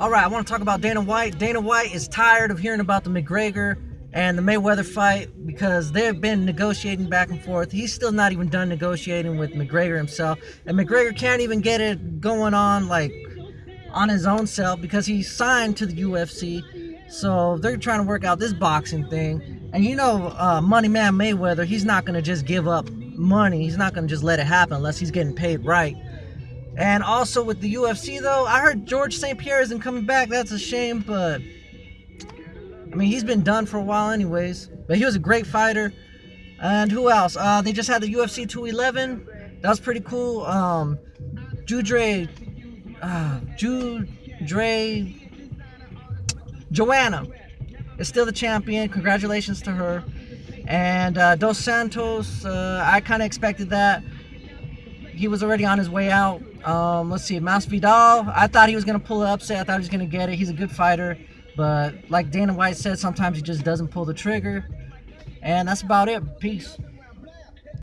All right, I want to talk about Dana White. Dana White is tired of hearing about the McGregor and the Mayweather fight because they've been negotiating back and forth. He's still not even done negotiating with McGregor himself, and McGregor can't even get it going on like on his own self because he's signed to the UFC. So they're trying to work out this boxing thing. And you know, uh, Money Man Mayweather, he's not gonna just give up money. He's not gonna just let it happen unless he's getting paid right. And also with the UFC though, I heard George St. Pierre isn't coming back. That's a shame, but I mean he's been done for a while anyways. But he was a great fighter. And who else? Uh, they just had the UFC 211. That was pretty cool. Um, Judre, uh, Judre, Joanna is still the champion. Congratulations to her. And uh, Dos Santos, uh, I kind of expected that. He was already on his way out. Um, let's see, Masvidal. I thought he was gonna pull the upset. I thought he was gonna get it. He's a good fighter, but like Dana White said, sometimes he just doesn't pull the trigger. And that's about it. Peace.